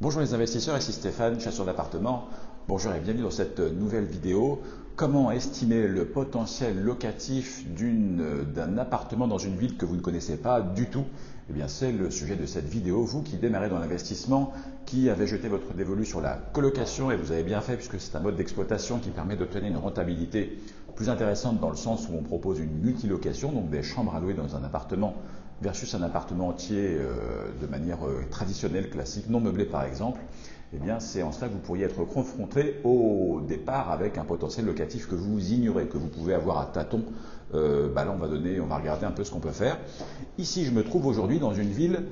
Bonjour les investisseurs, ici Stéphane, chasseur d'appartements. Bonjour et bienvenue dans cette nouvelle vidéo. Comment estimer le potentiel locatif d'un appartement dans une ville que vous ne connaissez pas du tout? Eh bien, c'est le sujet de cette vidéo. Vous qui démarrez dans l'investissement, qui avez jeté votre dévolu sur la colocation, et vous avez bien fait puisque c'est un mode d'exploitation qui permet d'obtenir une rentabilité plus intéressante dans le sens où on propose une multilocation, donc des chambres à louer dans un appartement versus un appartement entier euh, de manière euh, traditionnelle, classique, non meublé par exemple, eh bien c'est en cela que vous pourriez être confronté au départ avec un potentiel locatif que vous ignorez, que vous pouvez avoir à tâtons. Euh, bah là on va donner, on va regarder un peu ce qu'on peut faire. Ici je me trouve aujourd'hui dans une ville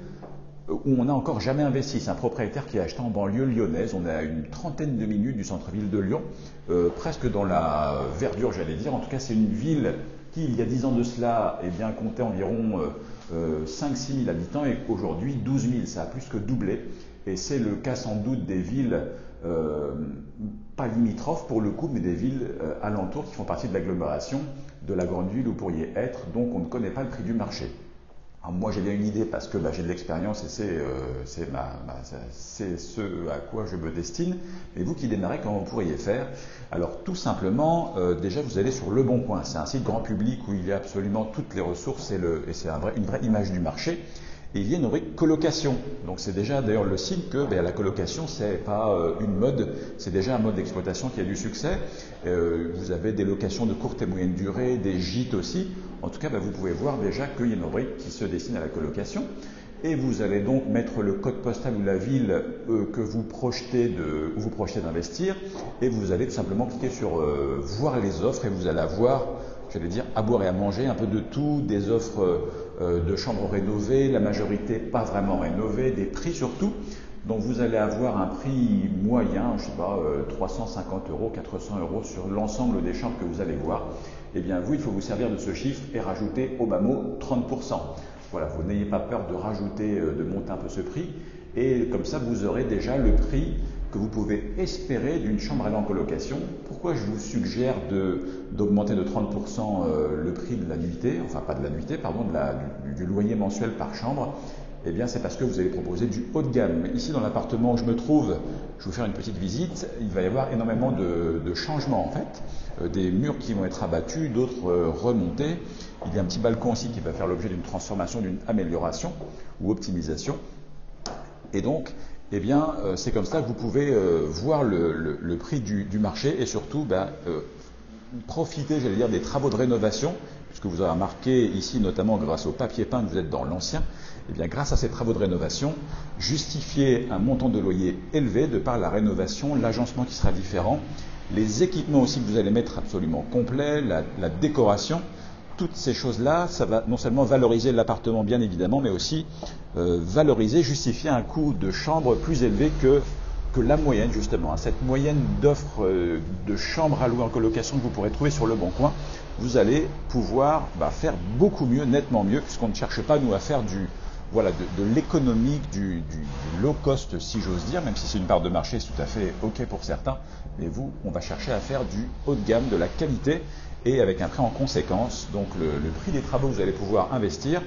où on n'a encore jamais investi. C'est un propriétaire qui a acheté en banlieue lyonnaise. On est à une trentaine de minutes du centre-ville de Lyon, presque dans la verdure, j'allais dire. En tout cas, c'est une ville il y a dix ans de cela, eh bien, comptait environ 5-6 euh, 000 habitants et aujourd'hui 12 000. Ça a plus que doublé. Et c'est le cas sans doute des villes, euh, pas limitrophes pour le coup, mais des villes euh, alentours qui font partie de l'agglomération de la grande ville où vous pourriez être. Donc on ne connaît pas le prix du marché moi j'ai bien une idée parce que bah, j'ai de l'expérience et euh, c'est ce à quoi je me destine. Et vous qui démarrez, comment vous pourriez faire? Alors tout simplement, euh, déjà vous allez sur Le Bon Coin. C'est un site grand public où il y a absolument toutes les ressources et, c'est un une vraie image du marché il y a une rubrique colocation. Donc c'est déjà d'ailleurs le signe que ben, la colocation c'est pas euh, une mode, c'est déjà un mode d'exploitation qui a du succès. Euh, vous avez des locations de courte et moyenne durée, des gîtes aussi. En tout cas, ben, vous pouvez voir déjà qu'il y a une rubrique qui se destine à la colocation. Et vous allez donc mettre le code postal ou la ville euh, que vous projetez où vous projetez d'investir, et vous allez tout simplement cliquer sur voir les offres et vous allez avoir j'allais dire, à boire et à manger, un peu de tout, des offres euh, de chambres rénovées, la majorité pas vraiment rénovées, des prix surtout. Donc vous allez avoir un prix moyen, je ne sais pas, 350 euh, euros, 400 euros sur l'ensemble des chambres que vous allez voir. Eh bien vous, il faut vous servir de ce chiffre et rajouter au bas mot 30%. Voilà, vous n'ayez pas peur de rajouter, euh, de monter un peu ce prix. Et comme ça, vous aurez déjà le prix que vous pouvez espérer d'une chambre à en colocation. Pourquoi je vous suggère d'augmenter de, 30% euh, le prix de la nuitée, enfin pas de la nuitée, pardon, du, loyer mensuel par chambre? Eh bien, c'est parce que vous allez proposer du haut de gamme. Ici, dans l'appartement où je me trouve, je vais vous faire une petite visite. Il va y avoir énormément de, changements en fait. Euh, des murs qui vont être abattus, d'autres euh, remontés. Il y a un petit balcon aussi qui va faire l'objet d'une transformation, d'une amélioration ou optimisation. Et donc, eh bien, euh, c'est comme ça que vous pouvez euh, voir le, prix du, marché et surtout ben, euh, profiter, j'allais dire, des travaux de rénovation, puisque vous avez remarqué ici, notamment grâce au papier peint que vous êtes dans l'ancien, eh bien, grâce à ces travaux de rénovation, justifier un montant de loyer élevé de par la rénovation, l'agencement qui sera différent, les équipements aussi que vous allez mettre absolument complets, la décoration, toutes ces choses-là, ça va non seulement valoriser l'appartement, bien évidemment, mais aussi euh, valoriser, justifier un coût de chambre plus élevé que, la moyenne, justement. Hein. Cette moyenne d'offres euh, de chambres à louer en colocation que vous pourrez trouver sur le Bon Coin, vous allez pouvoir bah, faire beaucoup mieux, nettement mieux, puisqu'on ne cherche pas, nous, à faire du, voilà, de, l'économique, du, low cost, si j'ose dire, même si c'est une part de marché, c'est tout à fait OK pour certains. Mais vous, on va chercher à faire du haut de gamme, de la qualité et avec un prix en conséquence. Donc le, prix des travaux que vous allez pouvoir investir,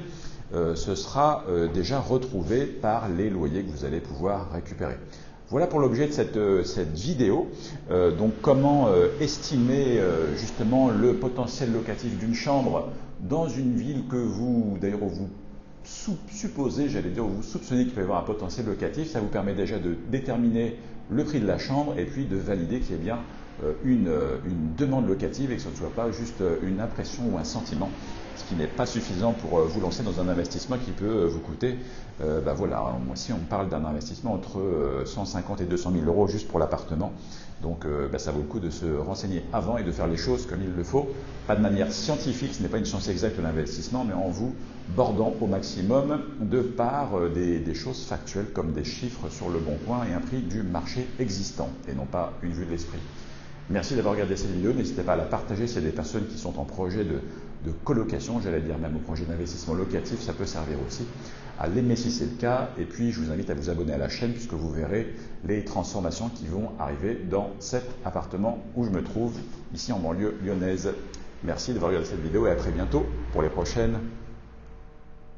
euh, ce sera euh, déjà retrouvé par les loyers que vous allez pouvoir récupérer. Voilà pour l'objet de cette, euh, cette vidéo. donc comment estimer justement le potentiel locatif d'une chambre dans une ville que vous, d'ailleurs, vous supposez, j'allais dire, vous soupçonnez qu'il peut y avoir un potentiel locatif. Ça vous permet déjà de déterminer le prix de la chambre et puis de valider qu'il y a bien euh, euh, une, demande locative et que ce ne soit pas juste euh, une impression ou un sentiment, ce qui n'est pas suffisant pour vous lancer dans un investissement qui peut vous coûter, ben voilà, si on parle d'un investissement entre 150 et 200 000 euros juste pour l'appartement, donc ben ça vaut le coup de se renseigner avant et de faire les choses comme il le faut, pas de manière scientifique, ce n'est pas une science exacte de l'investissement, mais en vous bordant au maximum de par des, choses factuelles comme des chiffres sur le bon point et un prix du marché existant et non pas une vue de l'esprit. Merci d'avoir regardé cette vidéo. N'hésitez pas à la partager s'il y a des personnes qui sont en projet de, colocation, j'allais dire même au projet d'investissement locatif, ça peut servir aussi. À l'aimer si c'est le cas. Et puis, je vous invite à vous abonner à la chaîne puisque vous verrez les transformations qui vont arriver dans cet appartement où je me trouve, ici en banlieue lyonnaise. Merci d'avoir regardé cette vidéo et à très bientôt pour les prochaines